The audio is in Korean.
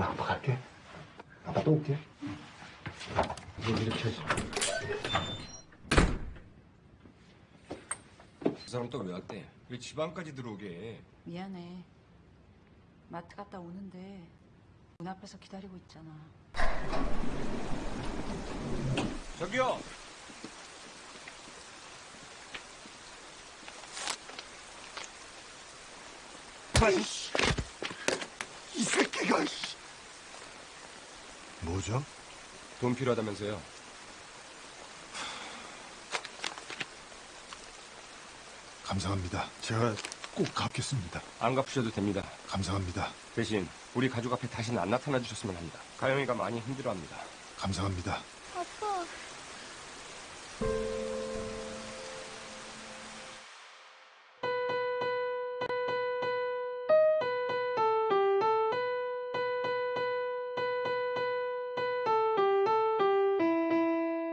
나 아빠 갈게. 아빠 또 올게. 이거 이렇게 하지. 그 사람 또 왜 왔대? 왜 집안까지 들어오게 해? 미안해. 마트 갔다 오는데 문 앞에서 기다리고 있잖아. 저기요! 아이씨! 이 새끼가, 씨! 뭐죠? 돈 필요하다면서요? 감사합니다. 제가 꼭 갚겠습니다. 안 갚으셔도 됩니다. 감사합니다. 대신 우리 가족 앞에 다시는 안 나타나 주셨으면 합니다. 가영이가 많이 힘들어합니다. 감사합니다. 아빠.